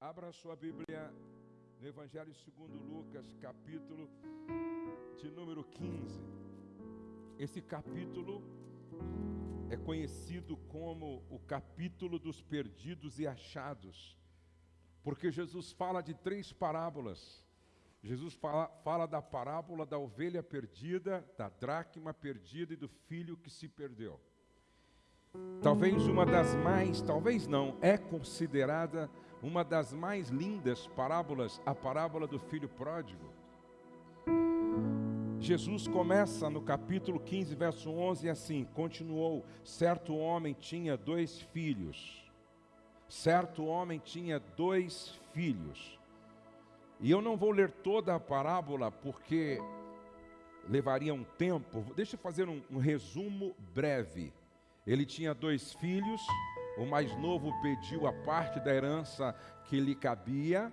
Abra sua Bíblia no Evangelho segundo Lucas, capítulo de número 15. Esse capítulo é conhecido como o capítulo dos perdidos e achados, porque Jesus fala de três parábolas. Jesus fala, fala da parábola da ovelha perdida, da dracma perdida e do filho que se perdeu. Talvez uma das mais, talvez não, é considerada uma das mais lindas parábolas, a parábola do filho pródigo. Jesus começa no capítulo 15, verso 11, assim: continuou: certo homem tinha dois filhos. Certo homem tinha dois filhos. E eu não vou ler toda a parábola porque levaria um tempo. Deixa eu fazer um, um resumo breve. Ele tinha dois filhos, o mais novo pediu a parte da herança que lhe cabia,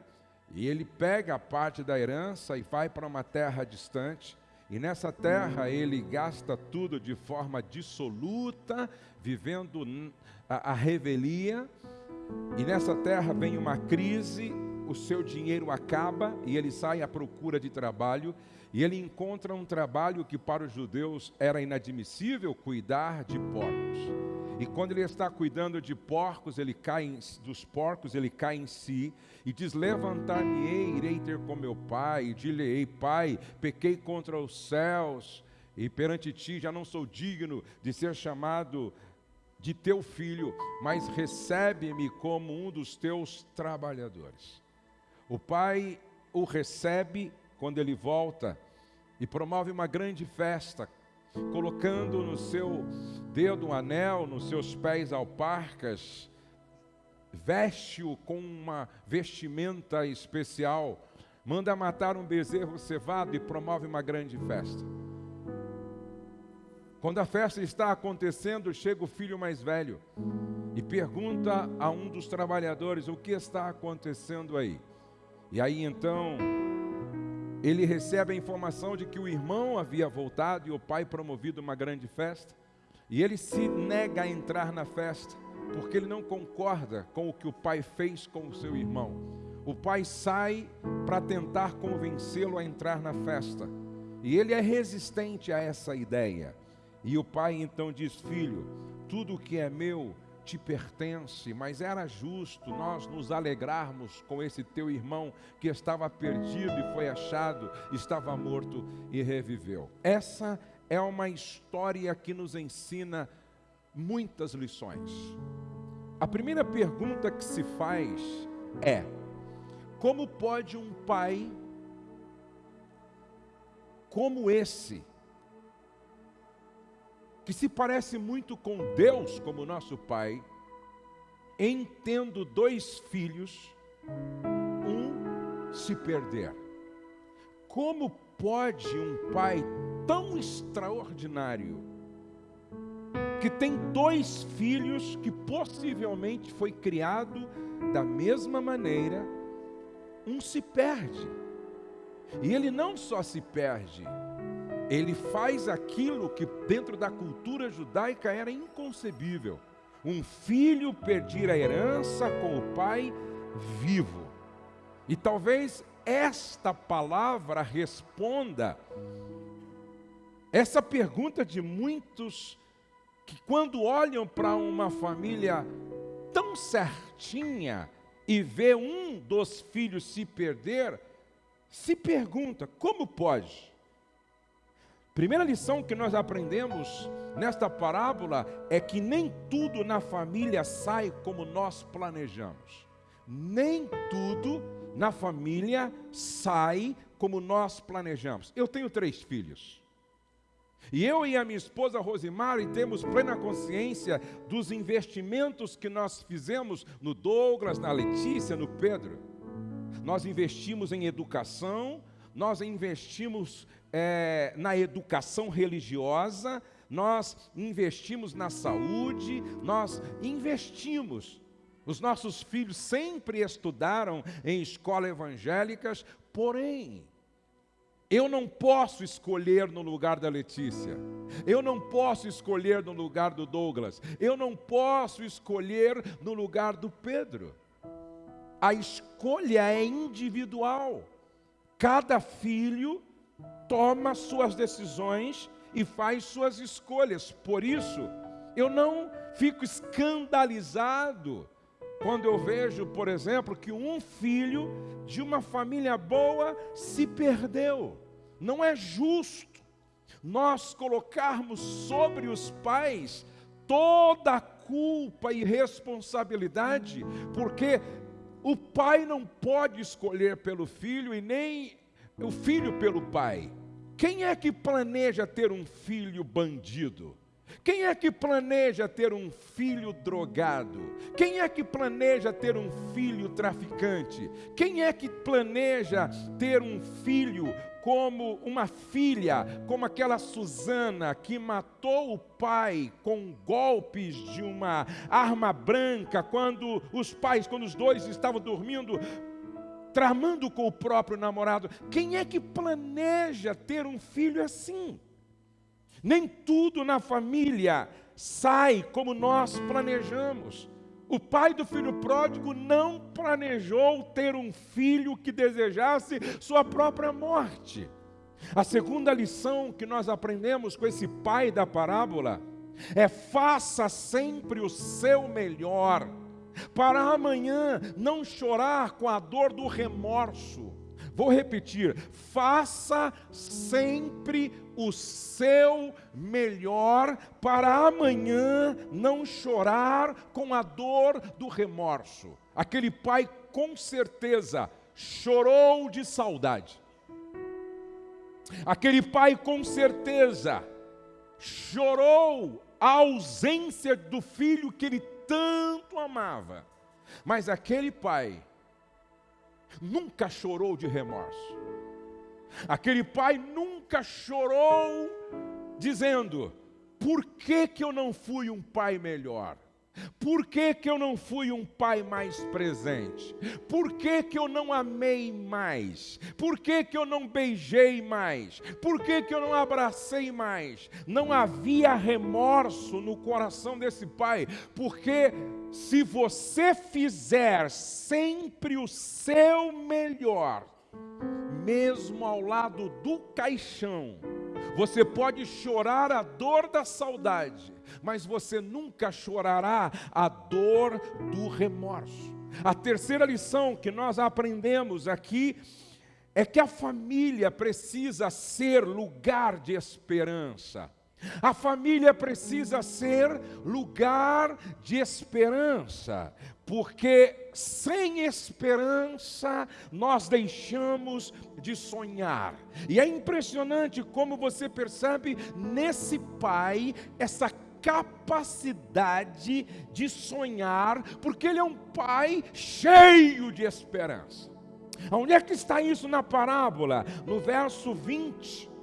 e ele pega a parte da herança e vai para uma terra distante. E nessa terra ele gasta tudo de forma dissoluta, vivendo a, a revelia. E nessa terra vem uma crise, o seu dinheiro acaba e ele sai à procura de trabalho. E ele encontra um trabalho que para os judeus era inadmissível cuidar de porcos. E quando ele está cuidando de porcos, ele cai em, dos porcos, ele cai em si e diz: Levantar-me-ei, irei ter com meu pai, e dir-lhe-ei, pai, pequei contra os céus, e perante ti já não sou digno de ser chamado de teu filho, mas recebe-me como um dos teus trabalhadores. O pai o recebe quando ele volta e promove uma grande festa, colocando no seu dedo um anel, nos seus pés alparcas, veste-o com uma vestimenta especial, manda matar um bezerro cevado e promove uma grande festa. Quando a festa está acontecendo, chega o filho mais velho e pergunta a um dos trabalhadores o que está acontecendo aí. E aí então ele recebe a informação de que o irmão havia voltado e o pai promovido uma grande festa, e ele se nega a entrar na festa, porque ele não concorda com o que o pai fez com o seu irmão. O pai sai para tentar convencê-lo a entrar na festa, e ele é resistente a essa ideia. E o pai então diz: Filho, tudo o que é meu te pertence, mas era justo nós nos alegrarmos com esse teu irmão que estava perdido e foi achado, estava morto e reviveu. Essa é uma história que nos ensina muitas lições. A primeira pergunta que se faz é: como pode um pai como esse que se parece muito com Deus como nosso Pai, em tendo dois filhos, um se perder. Como pode um pai tão extraordinário, que tem dois filhos, que possivelmente foi criado da mesma maneira, um se perde. E ele não só se perde, ele faz aquilo que dentro da cultura judaica era inconcebível. Um filho perder a herança com o pai vivo. E talvez esta palavra responda essa pergunta de muitos que quando olham para uma família tão certinha e vê um dos filhos se perder, se pergunta: como pode? Primeira lição que nós aprendemos nesta parábola é que nem tudo na família sai como nós planejamos. Nem tudo na família sai como nós planejamos. Eu tenho três filhos. E eu e a minha esposa Rosimari temos plena consciência dos investimentos que nós fizemos no Douglas, na Letícia, no Pedro. Nós investimos em educação, nós investimos é, na educação religiosa, nós investimos na saúde, nós investimos. Os nossos filhos sempre estudaram em escolas evangélicas, porém, eu não posso escolher no lugar da Letícia, eu não posso escolher no lugar do Douglas, eu não posso escolher no lugar do Pedro. a escolha é individual. Cada filho toma suas decisões e faz suas escolhas. Por isso, eu não fico escandalizado quando eu vejo, por exemplo, que um filho de uma família boa se perdeu. Não é justo nós colocarmos sobre os pais toda a culpa e responsabilidade, porque o pai não pode escolher pelo filho e nem o filho pelo pai. Quem é que planeja ter um filho bandido? Quem é que planeja ter um filho drogado? Quem é que planeja ter um filho traficante? Quem é que planeja ter um filho como uma filha, como aquela Susana que matou o pai com golpes de uma arma branca quando os pais, quando os dois estavam dormindo, tramando com o próprio namorado. Quem é que planeja ter um filho assim? Nem tudo na família sai como nós planejamos. O pai do filho pródigo não planejou ter um filho que desejasse sua própria morte. A segunda lição que nós aprendemos com esse pai da parábola é: faça sempre o seu melhor, para amanhã não chorar com a dor do remorso. Vou repetir: faça sempre o seu melhor para amanhã não chorar com a dor do remorso. Aquele pai com certeza chorou de saudade. Aquele pai com certeza chorou a ausência do filho que ele tanto amava. Mas aquele pai nunca chorou de remorso. Aquele pai nunca chorou dizendo: por que, que eu não fui um pai melhor? Por que, que eu não fui um pai mais presente? Por que, que eu não amei mais? Por que, que eu não beijei mais? Por que, que eu não abracei mais? Não havia remorso no coração desse pai, porque se você fizer sempre o seu melhor, mesmo ao lado do caixão. Você pode chorar a dor da saudade, mas você nunca chorará a dor do remorso. A terceira lição que nós aprendemos aqui é que a família precisa ser lugar de esperança. A família precisa ser lugar de esperança, porque sem esperança nós deixamos de sonhar. E é impressionante como você percebe nesse pai essa capacidade de sonhar, porque ele é um pai cheio de esperança. Onde é que está isso na parábola? No verso 20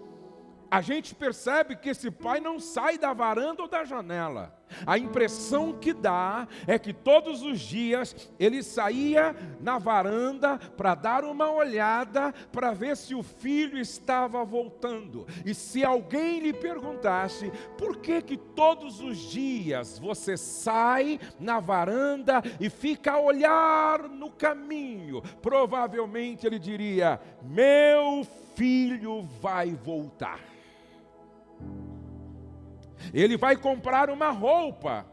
a gente percebe que esse pai não sai da varanda ou da janela. A impressão que dá é que todos os dias ele saía na varanda para dar uma olhada para ver se o filho estava voltando. E se alguém lhe perguntasse: "Por que que todos os dias você sai na varanda e fica a olhar no caminho?" Provavelmente ele diria: "Meu filho vai voltar." Ele vai comprar uma roupa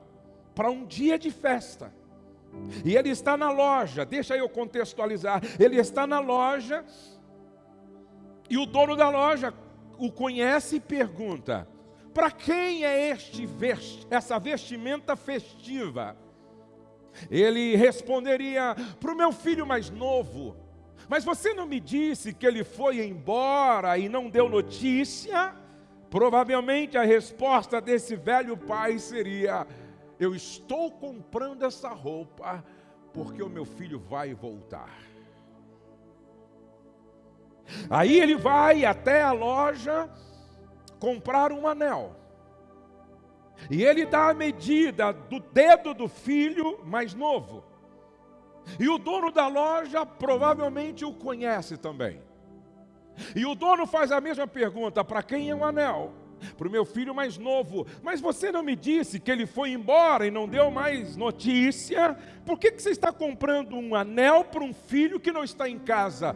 para um dia de festa. E ele está na loja, deixa eu contextualizar. Ele está na loja e o dono da loja o conhece e pergunta: Para quem é este vest essa vestimenta festiva? Ele responderia: Para o meu filho mais novo. Mas você não me disse que ele foi embora e não deu notícia? Provavelmente a resposta desse velho pai seria: Eu estou comprando essa roupa porque o meu filho vai voltar. Aí ele vai até a loja comprar um anel. E ele dá a medida do dedo do filho mais novo. E o dono da loja provavelmente o conhece também. E o dono faz a mesma pergunta: para quem é o anel? para o meu filho mais novo, mas você não me disse que ele foi embora e não deu mais notícia. Por que, que você está comprando um anel para um filho que não está em casa?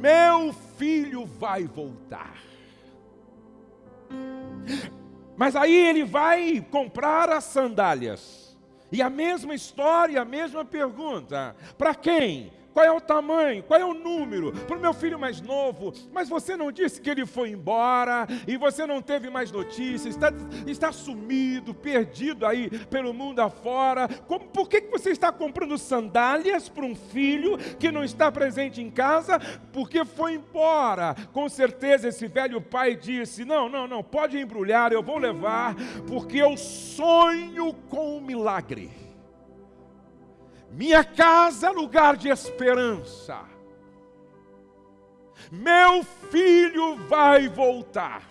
Meu filho vai voltar. Mas aí ele vai comprar as sandálias. E a mesma história, a mesma pergunta: para quem? Qual é o tamanho? Qual é o número? Para o meu filho mais novo. Mas você não disse que ele foi embora e você não teve mais notícias, está, está sumido, perdido aí pelo mundo afora. Como, por que, que você está comprando sandálias para um filho que não está presente em casa? Porque foi embora. Com certeza esse velho pai disse: Não, não, não, pode embrulhar, eu vou levar, porque eu sonho com um milagre. Minha casa é lugar de esperança. Meu filho vai voltar.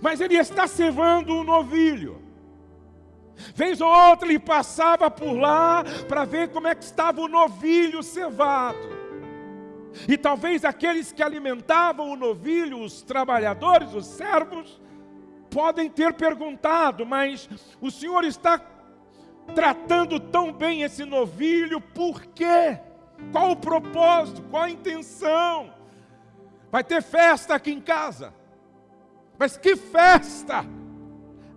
Mas ele está cevando um novilho. Vez ou outra ele passava por lá para ver como é que estava o novilho cevado. E talvez aqueles que alimentavam o novilho, os trabalhadores, os servos, podem ter perguntado, mas o Senhor está tratando tão bem esse novilho, por quê? Qual o propósito? Qual a intenção? Vai ter festa aqui em casa. Mas que festa?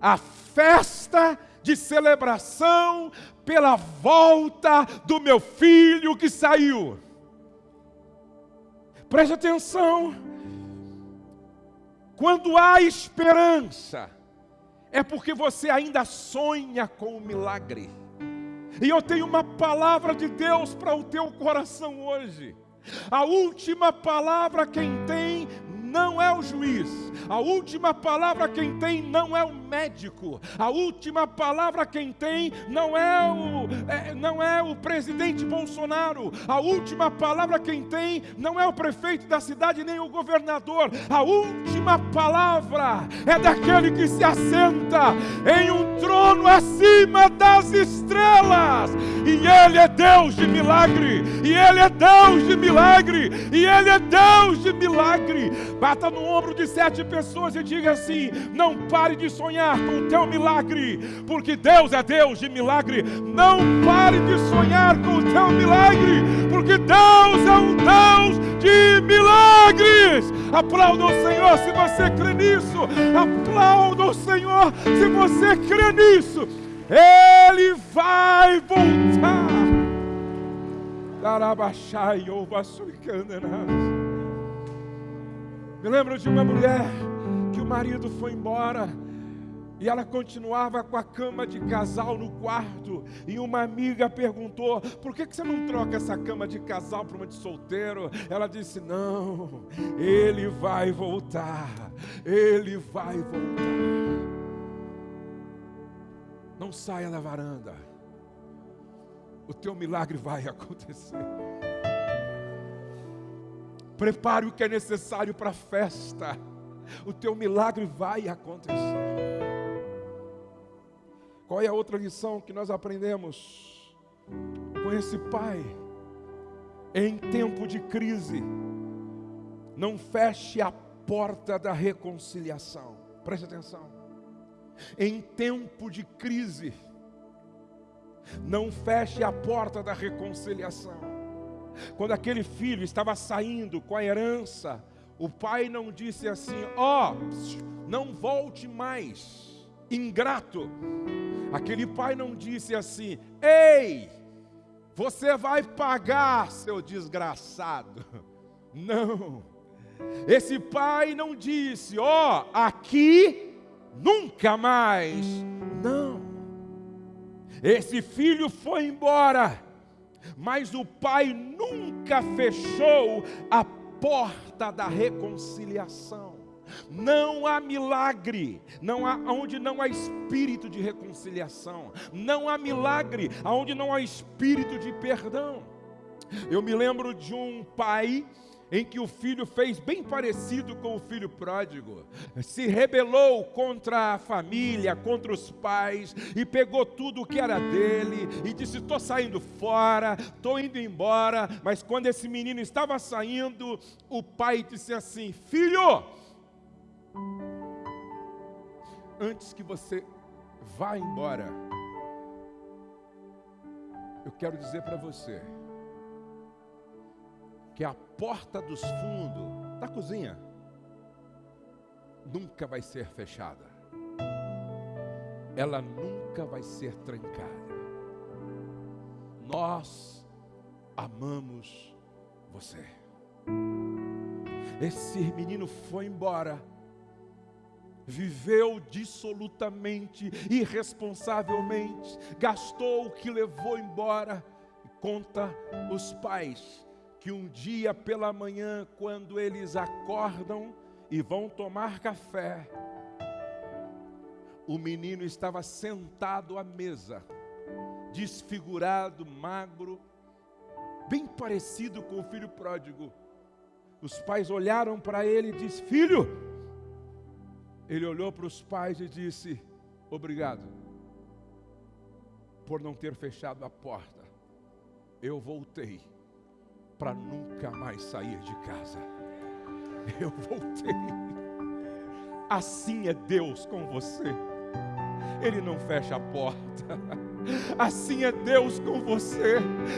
A festa de celebração pela volta do meu filho que saiu. Preste atenção. Quando há esperança, é porque você ainda sonha com o milagre. E eu tenho uma palavra de Deus para o teu coração hoje. A última palavra quem tem não é o juiz, a última palavra quem tem não é o médico, a última palavra quem tem não é o, é, não é o presidente Bolsonaro, a última palavra quem tem não é o prefeito da cidade nem o governador, a última palavra é daquele que se assenta em um trono acima das estrelas, e ele é Deus de milagre, e ele é Deus de milagre, e ele é Deus de milagre. Bata no ombro de sete pessoas e diga assim: não pare de sonhar com o teu milagre, porque Deus é Deus de milagre. Não pare de sonhar com o teu milagre, porque Deus é um Deus de milagres. Aplauda o Senhor se você crê nisso. Aplauda o Senhor se você crê nisso. Ele vai voltar. Darabachai, ouva suicandenas. Me lembro de uma mulher que o marido foi embora e ela continuava com a cama de casal no quarto. E uma amiga perguntou: por que você não troca essa cama de casal para uma de solteiro? Ela disse: não, ele vai voltar, ele vai voltar. Não saia da varanda, o teu milagre vai acontecer. Prepare o que é necessário para a festa. O teu milagre vai acontecer. Qual é a outra lição que nós aprendemos com esse pai? Em tempo de crise, não feche a porta da reconciliação. Preste atenção. Em tempo de crise, não feche a porta da reconciliação. Quando aquele filho estava saindo com a herança, o pai não disse assim: ó, oh, não volte mais, ingrato. Aquele pai não disse assim: ei, você vai pagar, seu desgraçado. Não. Esse pai não disse: ó, oh, aqui nunca mais. Não. Esse filho foi embora mas o pai nunca fechou a porta da reconciliação. Não há milagre, não há onde não há espírito de reconciliação, não há milagre onde não há espírito de perdão. Eu me lembro de um pai em que o filho fez bem parecido com o filho pródigo, se rebelou contra a família, contra os pais, e pegou tudo o que era dele, e disse: Estou saindo fora, estou indo embora. Mas quando esse menino estava saindo, o pai disse assim: Filho, Antes que você vá embora, eu quero dizer para você que a porta dos fundos da cozinha nunca vai ser fechada. Ela nunca vai ser trancada. Nós amamos você. Esse menino foi embora, viveu dissolutamente, irresponsavelmente, gastou o que levou embora. Conta os pais que um dia pela manhã, quando eles acordam e vão tomar café, o menino estava sentado à mesa, desfigurado, magro, bem parecido com o filho pródigo. Os pais olharam para ele e disse: Filho, ele olhou para os pais e disse: Obrigado por não ter fechado a porta. Eu voltei para nunca mais sair de casa. Eu voltei. Assim é Deus com você. Ele não fecha a porta. Assim é Deus com você,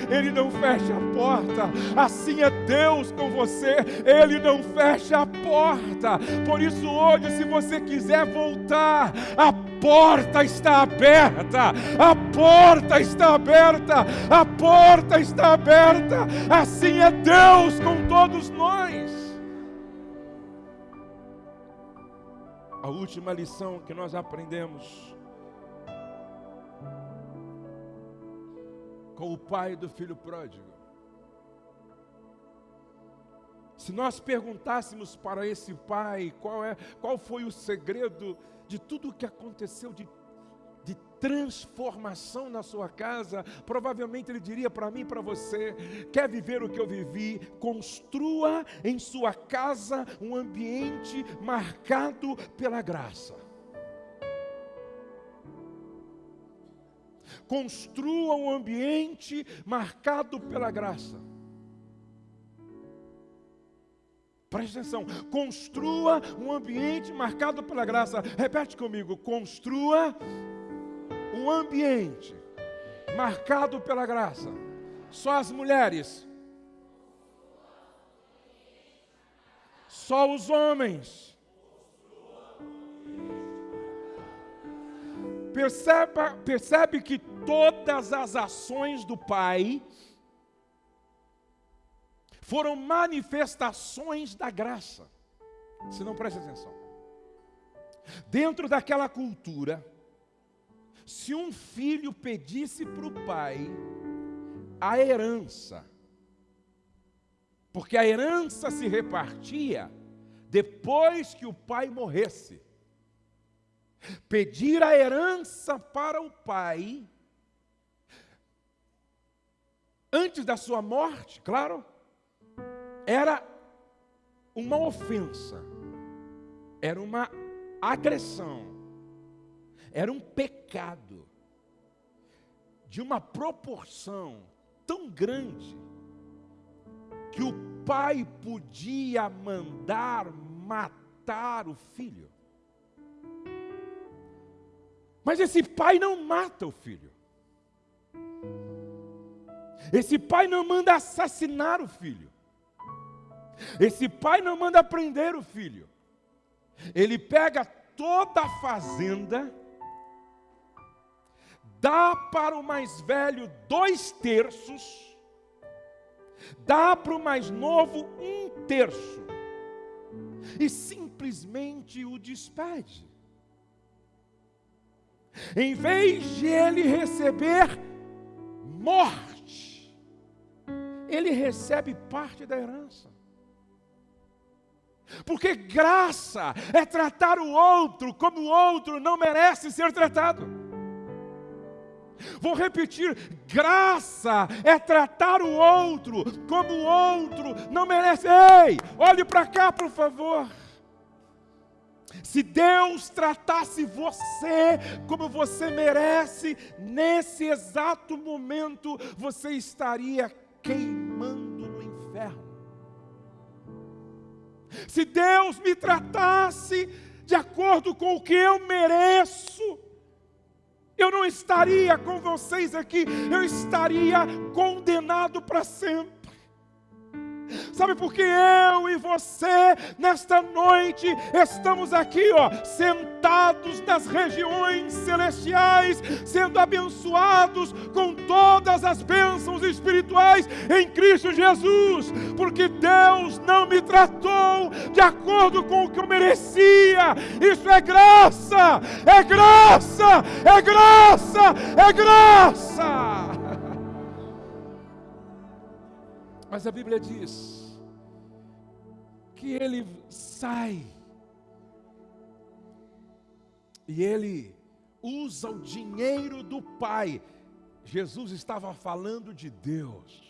Ele não fecha a porta. Assim é Deus com você, Ele não fecha a porta. Por isso, hoje, se você quiser voltar, a porta está aberta, a porta está aberta, a porta está aberta. Assim é Deus com todos nós. A última lição que nós aprendemos com o pai do filho pródigo. Se nós perguntássemos para esse pai qual, é, qual foi o segredo de tudo o que aconteceu de, de transformação na sua casa, provavelmente ele diria para mim e para você: quer viver o que eu vivi? Construa em sua casa um ambiente marcado pela graça. construa um ambiente marcado pela graça. Preste atenção, construa um ambiente marcado pela graça. Repete comigo: construa um ambiente marcado pela graça. Só as mulheres, só os homens. Perceba, percebe que todas as ações do Pai foram manifestações da graça. Se não preste atenção. Dentro daquela cultura, se um filho pedisse para o pai a herança, porque a herança se repartia depois que o pai morresse pedir a herança para o pai, antes da sua morte, claro, era uma ofensa, era uma agressão, era um pecado de uma proporção tão grande que o pai podia mandar matar o filho. Mas esse pai não mata o filho. Esse pai não manda assassinar o filho. Esse pai não manda prender o filho. Ele pega toda a fazenda, dá para o mais velho dois terços, dá para o mais novo um terço, e simplesmente o despede. Em vez de ele receber morte, ele recebe parte da herança. Porque graça é tratar o outro como o outro não merece ser tratado. Vou repetir: graça é tratar o outro como o outro não merece. Ei, olhe para cá, por favor. Se Deus tratasse você como você merece, nesse exato momento você estaria queimando Se Deus me tratasse de acordo com o que eu mereço, eu não estaria com vocês aqui, eu estaria condenado para sempre. Sabe por que eu e você, nesta noite, estamos aqui, ó, sentados nas regiões celestiais, sendo abençoados com todas as bênçãos espirituais em Cristo Jesus, porque Deus não me tratou de acordo com o que eu merecia. Isso é graça, é graça, é graça, é graça. Mas a Bíblia diz que ele sai e ele usa o dinheiro do Pai. Jesus estava falando de Deus.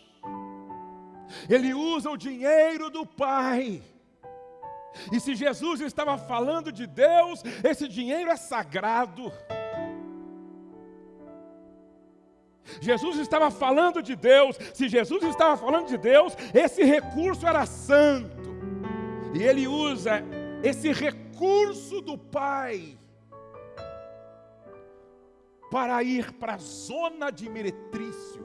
Ele usa o dinheiro do Pai. E se Jesus estava falando de Deus, esse dinheiro é sagrado. Jesus estava falando de Deus, se Jesus estava falando de Deus, esse recurso era santo. E ele usa esse recurso do Pai para ir para a zona de meretrício.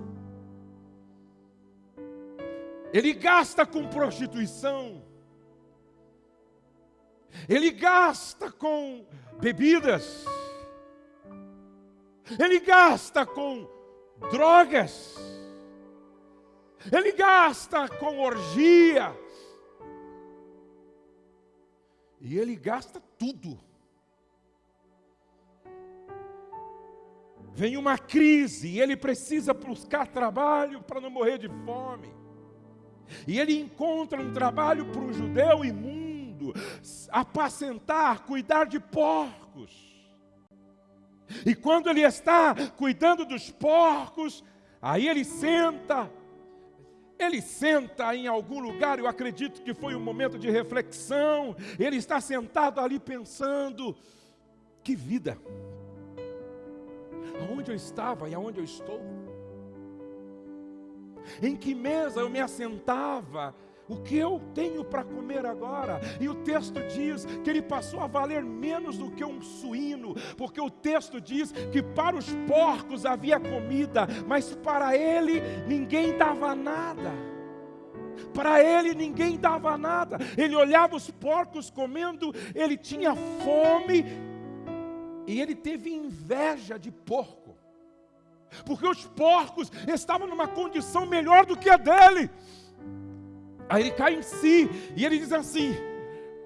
Ele gasta com prostituição. Ele gasta com bebidas. Ele gasta com drogas, ele gasta com orgia, e ele gasta tudo. Vem uma crise e ele precisa buscar trabalho para não morrer de fome. E ele encontra um trabalho para um judeu imundo, apacentar, cuidar de porcos. E quando ele está cuidando dos porcos, aí ele senta, ele senta em algum lugar, eu acredito que foi um momento de reflexão, ele está sentado ali pensando: que vida, aonde eu estava e aonde eu estou, em que mesa eu me assentava, o que eu tenho para comer agora? E o texto diz que ele passou a valer menos do que um suíno, porque o texto diz que para os porcos havia comida, mas para ele ninguém dava nada. Para ele ninguém dava nada. Ele olhava os porcos comendo, ele tinha fome e ele teve inveja de porco. Porque os porcos estavam numa condição melhor do que a dele. Aí ele cai em si e ele diz assim: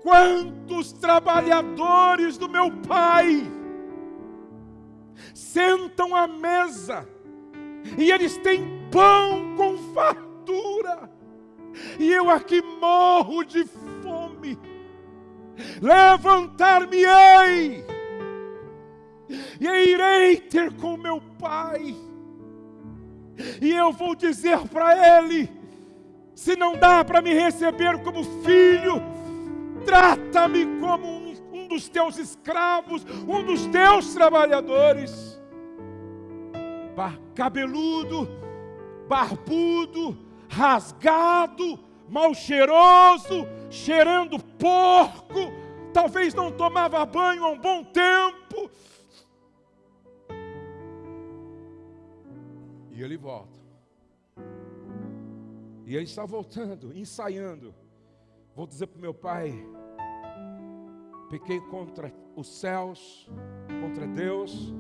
Quantos trabalhadores do meu pai sentam à mesa e eles têm pão com fartura, e eu aqui morro de fome. Levantar-me-ei e irei ter com meu pai, e eu vou dizer para ele se não dá para me receber como filho, trata-me como um, um, dos teus escravos, um dos teus trabalhadores. Bar cabeludo, barbudo, rasgado, mal cheiroso, cheirando porco, talvez não tomava banho há um bom tempo. E ele volta. E ele está voltando, ensaiando. Vou dizer para o meu pai: pequei contra os céus, contra Deus,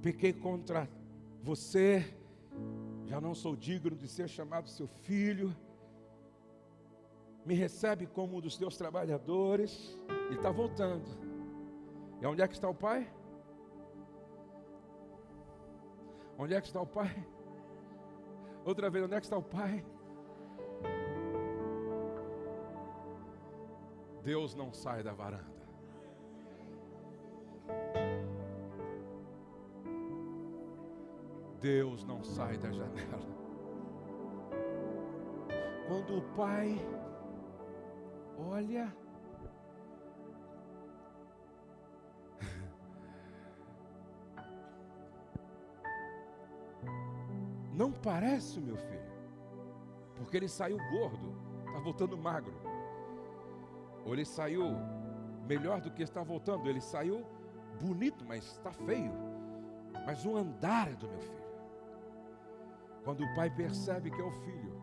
pequei contra você, já não sou digno de ser chamado seu filho. Me recebe como um dos teus trabalhadores. E está voltando. E onde é que está o pai? Onde é que está o pai? Outra vez, onde é que está o Pai? Deus não sai da varanda. Deus não sai da janela. Quando o Pai olha, parece o meu filho, porque ele saiu gordo, está voltando magro. Ou ele saiu melhor do que está voltando? Ele saiu bonito, mas está feio. Mas o andar é do meu filho. Quando o pai percebe que é o filho,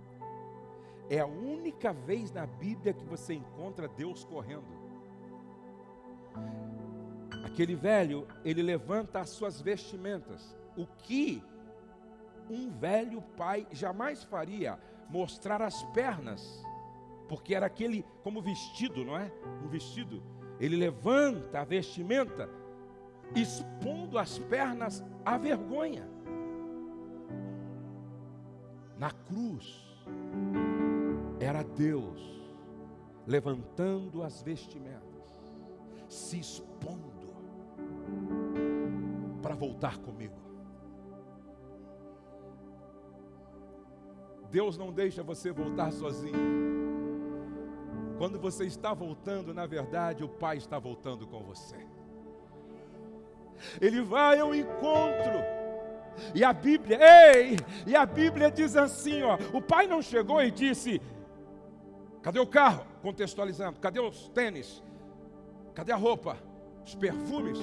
é a única vez na Bíblia que você encontra Deus correndo. Aquele velho, ele levanta as suas vestimentas. O que um velho pai jamais faria, mostrar as pernas, porque era aquele como vestido, não é? Um vestido. Ele levanta a vestimenta, expondo as pernas à vergonha. Na cruz, era Deus levantando as vestimentas, se expondo para voltar comigo. Deus não deixa você voltar sozinho. Quando você está voltando, na verdade, o Pai está voltando com você. Ele vai ao encontro. E a Bíblia, ei, e a Bíblia diz assim, ó, o pai não chegou e disse: Cadê o carro? Contextualizando, cadê os tênis? Cadê a roupa? Os perfumes?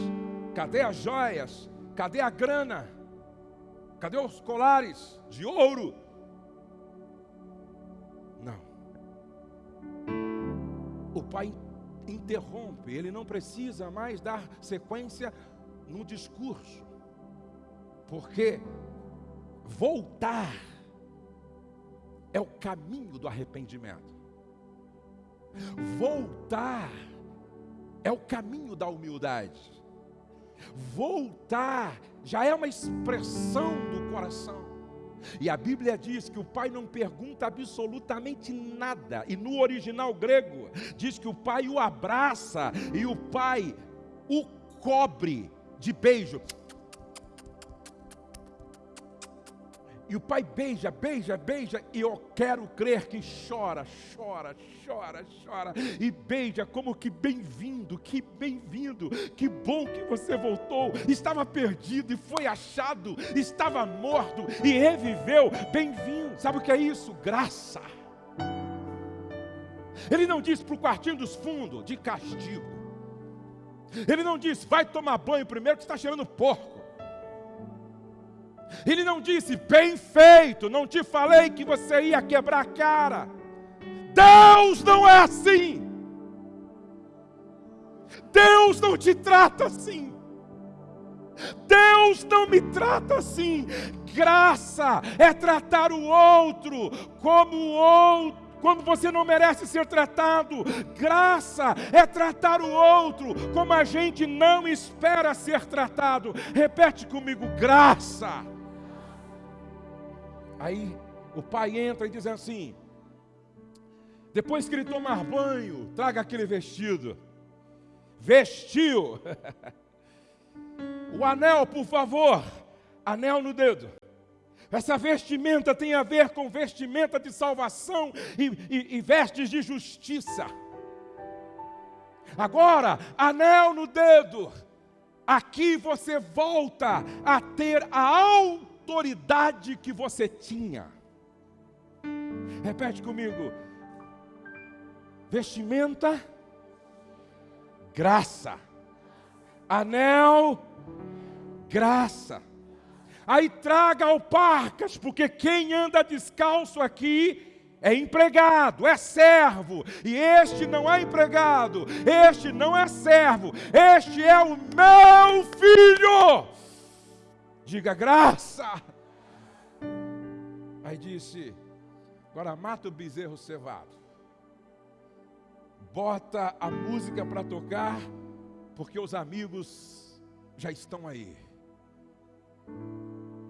Cadê as joias? Cadê a grana? Cadê os colares de ouro? O pai interrompe, ele não precisa mais dar sequência no discurso, porque voltar é o caminho do arrependimento. Voltar é o caminho da humildade. Voltar já é uma expressão do coração. E a Bíblia diz que o pai não pergunta absolutamente nada. E no original grego diz que o pai o abraça e o pai o cobre de beijo. E o pai beija, beija, beija, e eu quero crer que chora, chora, chora, chora, e beija como que bem-vindo, que bem-vindo, que bom que você voltou. Estava perdido e foi achado, estava morto e reviveu. Bem-vindo. Sabe o que é isso? Graça. Ele não disse para o quartinho dos fundos, de castigo. Ele não disse, vai tomar banho primeiro que está cheirando porco. Ele não disse, bem feito, não te falei que você ia quebrar a cara. Deus não é assim. Deus não te trata assim. Deus não me trata assim. Graça é tratar o outro como o outro como você não merece ser tratado. Graça é tratar o outro como a gente não espera ser tratado. Repete comigo: graça. Aí o pai entra e diz assim: depois que ele tomar banho, traga aquele vestido. Vestiu. o anel, por favor. Anel no dedo. Essa vestimenta tem a ver com vestimenta de salvação e, e, e vestes de justiça. Agora, anel no dedo. Aqui você volta a ter a alta autoridade que você tinha. Repete comigo: vestimenta, graça, anel, graça. Aí traga alparcas, porque quem anda descalço aqui é empregado, é servo, e este não é empregado, este não é servo, este é o meu filho. Diga graça. Aí disse: Agora mata o bezerro cevado. Bota a música para tocar, porque os amigos já estão aí.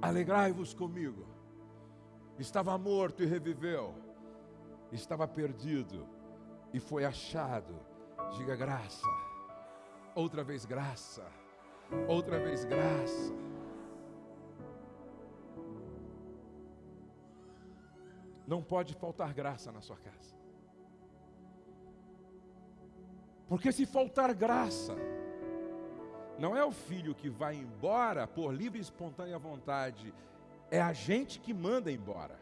Alegrai-vos comigo. Estava morto e reviveu. Estava perdido e foi achado. Diga graça. Outra vez graça. Outra vez graça. Não pode faltar graça na sua casa. Porque se faltar graça, não é o filho que vai embora por livre e espontânea vontade, é a gente que manda embora.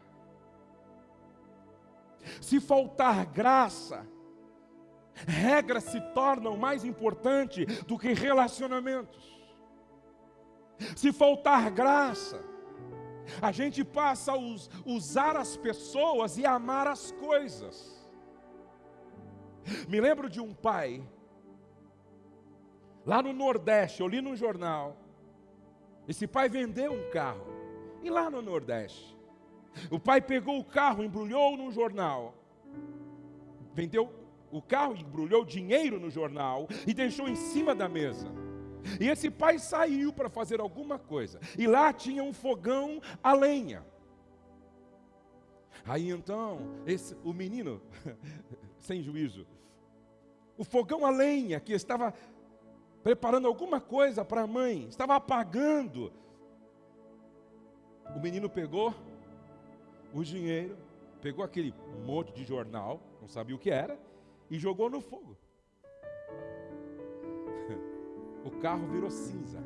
Se faltar graça, regras se tornam mais importantes do que relacionamentos. Se faltar graça, a gente passa a us, usar as pessoas e amar as coisas. Me lembro de um pai, lá no Nordeste, eu li no jornal. Esse pai vendeu um carro, e lá no Nordeste, o pai pegou o carro, embrulhou no jornal, vendeu o carro, embrulhou dinheiro no jornal e deixou em cima da mesa. E esse pai saiu para fazer alguma coisa. E lá tinha um fogão a lenha. Aí então, esse, o menino, sem juízo, o fogão a lenha que estava preparando alguma coisa para a mãe, estava apagando. O menino pegou o dinheiro, pegou aquele monte de jornal, não sabia o que era, e jogou no fogo. O carro virou cinza.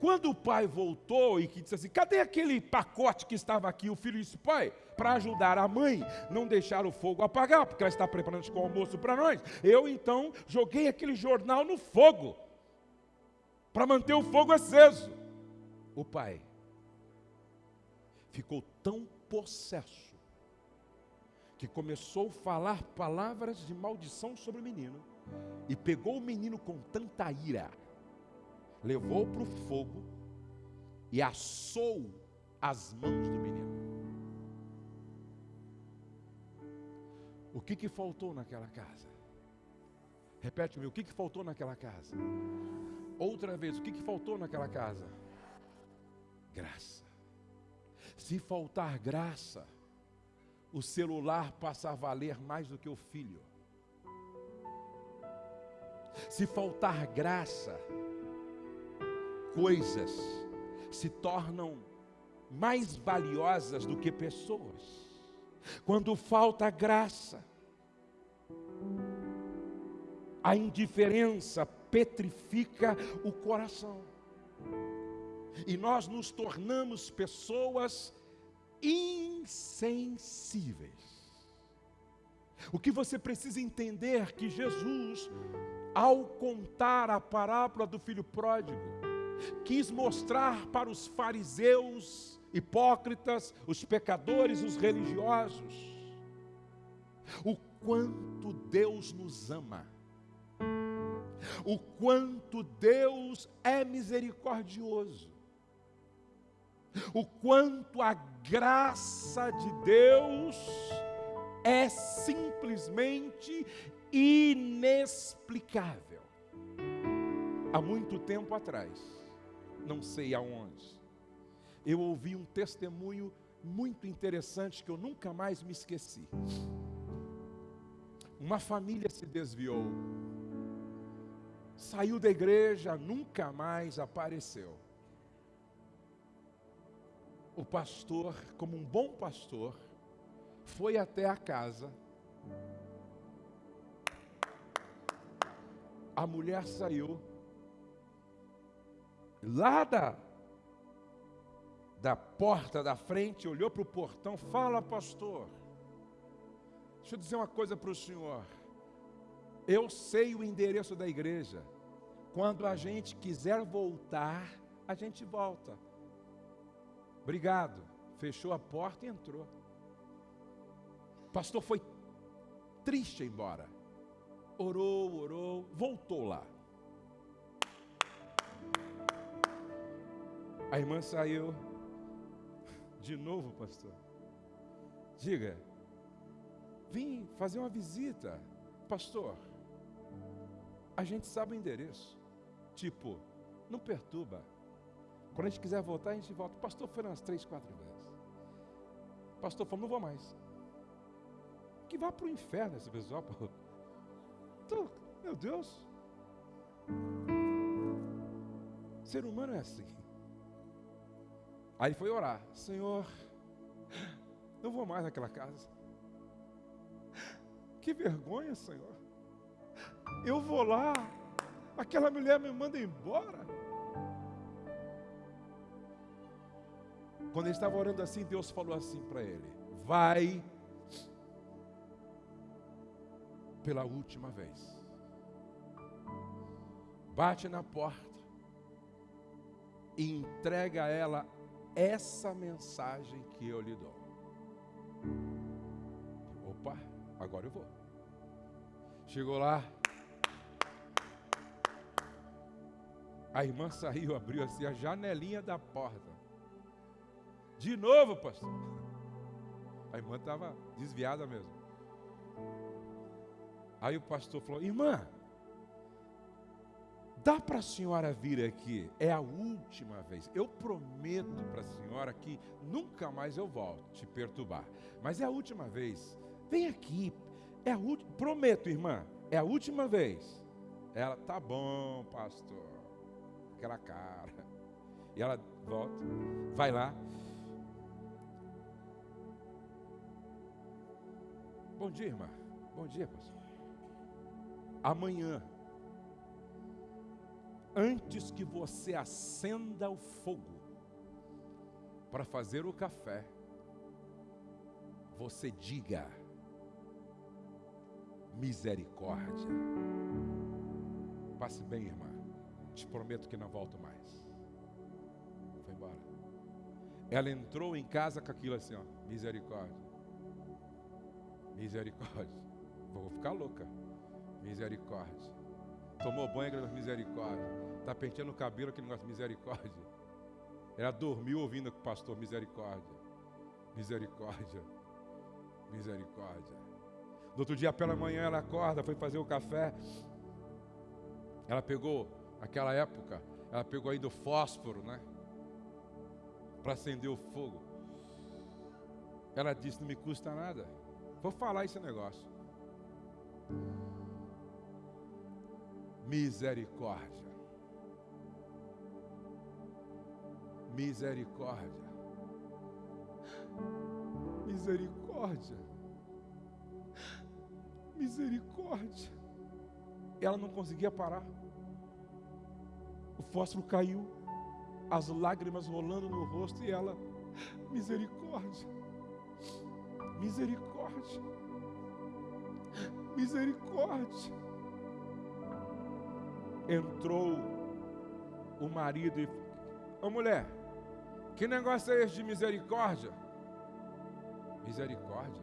Quando o pai voltou e que disse assim: cadê aquele pacote que estava aqui? O filho disse: pai, para ajudar a mãe, não deixar o fogo apagar, porque ela está preparando o almoço para nós. Eu então joguei aquele jornal no fogo, para manter o fogo aceso. O pai ficou tão possesso que começou a falar palavras de maldição sobre o menino e pegou o menino com tanta ira, levou para o fogo e assou as mãos do menino. O que, que faltou naquela casa? Repete-me, o que, que faltou naquela casa? Outra vez, o que, que faltou naquela casa? Graça. Se faltar graça, o celular passa a valer mais do que o filho. Se faltar graça, coisas se tornam mais valiosas do que pessoas. Quando falta graça, a indiferença petrifica o coração. E nós nos tornamos pessoas insensíveis. O que você precisa entender é que Jesus, ao contar a parábola do filho pródigo, quis mostrar para os fariseus, hipócritas, os pecadores, os religiosos, o quanto Deus nos ama, o quanto Deus é misericordioso, o quanto a graça de Deus é simplesmente inexplicável. Há muito tempo atrás, não sei aonde, eu ouvi um testemunho muito interessante que eu nunca mais me esqueci. Uma família se desviou, saiu da igreja, nunca mais apareceu o pastor, como um bom pastor, foi até a casa. A mulher saiu lá da, da porta da frente, olhou para o portão, fala, pastor. Deixa eu dizer uma coisa para o senhor. Eu sei o endereço da igreja. Quando a gente quiser voltar, a gente volta. Obrigado. Fechou a porta e entrou. O pastor foi triste embora. Orou, orou, voltou lá. A irmã saiu. De novo, pastor. Diga, vim fazer uma visita. Pastor, a gente sabe o endereço. Tipo, não perturba. Quando a gente quiser voltar, a gente volta. Pastor foi umas três, quatro vezes. Pastor falou, não vou mais. Que vá para o inferno esse pessoal. Então, meu Deus. Ser humano é assim. Aí foi orar. Senhor, não vou mais naquela casa. Que vergonha, Senhor. Eu vou lá. Aquela mulher me manda embora. Quando ele estava orando assim, Deus falou assim para ele: Vai pela última vez. Bate na porta e entrega a ela essa mensagem que eu lhe dou. Opa, agora eu vou. Chegou lá. A irmã saiu, abriu assim a janelinha da porta. De novo, pastor. A irmã estava desviada mesmo. Aí o pastor falou: Irmã, dá para a senhora vir aqui? É a última vez. Eu prometo para a senhora que nunca mais eu volto te perturbar. Mas é a última vez. Vem aqui. É a última. Prometo, irmã. É a última vez. Ela, tá bom, pastor. Aquela cara. E ela volta, vai lá. Bom dia, irmã. Bom dia, pastor. Amanhã, antes que você acenda o fogo para fazer o café, você diga misericórdia. Passe bem, irmã. Te prometo que não volto mais. Foi embora. Ela entrou em casa com aquilo assim, ó, misericórdia. Misericórdia. Vou ficar louca. Misericórdia. Tomou banho, aquele negócio misericórdia. Está penteando o cabelo, aquele negócio misericórdia. Ela dormiu ouvindo o pastor misericórdia. Misericórdia. Misericórdia. No outro dia, pela manhã, ela acorda, foi fazer o café. Ela pegou, aquela época, ela pegou ainda o fósforo, né? Para acender o fogo. Ela disse: Não me custa nada. Vou falar esse negócio. Misericórdia. Misericórdia. Misericórdia. Misericórdia. Ela não conseguia parar. O fósforo caiu, as lágrimas rolando no rosto e ela, misericórdia. Misericórdia. Misericórdia. Entrou o marido e Ô mulher, que negócio é esse de misericórdia? Misericórdia.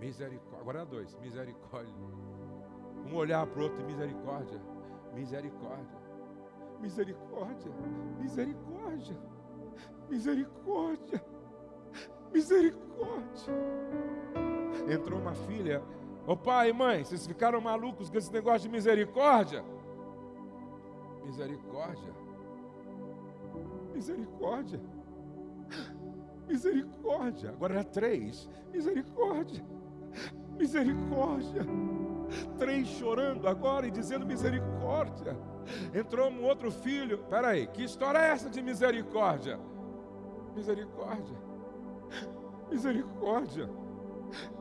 Misericórdia. Agora é dois. Misericórdia. Um olhar para o outro, misericórdia. Misericórdia. Misericórdia. Misericórdia. Misericórdia. Misericórdia. Entrou uma filha. Ô pai e mãe, vocês ficaram malucos com esse negócio de misericórdia? Misericórdia. Misericórdia. Misericórdia. Agora era três. Misericórdia. Misericórdia. Três chorando agora e dizendo misericórdia. Entrou um outro filho. Peraí, que história é essa de misericórdia? Misericórdia. Misericórdia.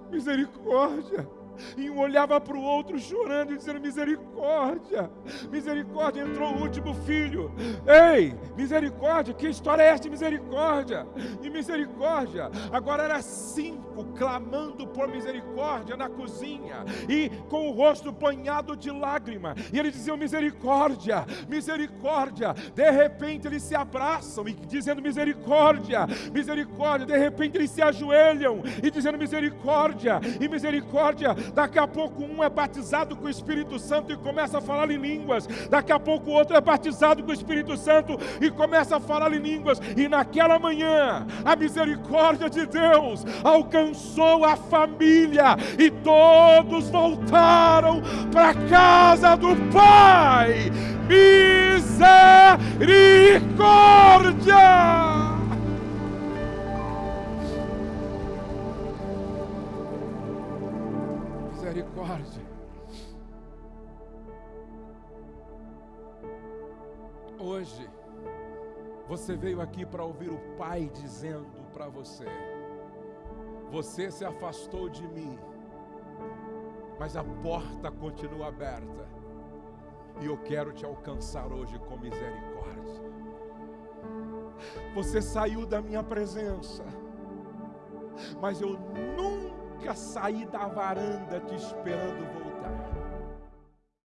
Misericórdia. E um olhava para o outro chorando e dizendo: Misericórdia, misericórdia. Entrou o último filho. Ei, misericórdia, que história é esta de misericórdia? E misericórdia. Agora era cinco clamando por misericórdia na cozinha e com o rosto banhado de lágrima. E eles diziam: Misericórdia, misericórdia. De repente eles se abraçam e dizendo: Misericórdia, misericórdia. De repente eles se ajoelham e dizendo: Misericórdia, e misericórdia Daqui a pouco um é batizado com o Espírito Santo e começa a falar em línguas. Daqui a pouco outro é batizado com o Espírito Santo e começa a falar em línguas. E naquela manhã, a misericórdia de Deus alcançou a família e todos voltaram para casa do Pai. Misericórdia. Hoje, você veio aqui para ouvir o Pai dizendo para você: Você se afastou de mim, mas a porta continua aberta, e eu quero te alcançar hoje com misericórdia. Você saiu da minha presença, mas eu nunca saí da varanda te esperando voltar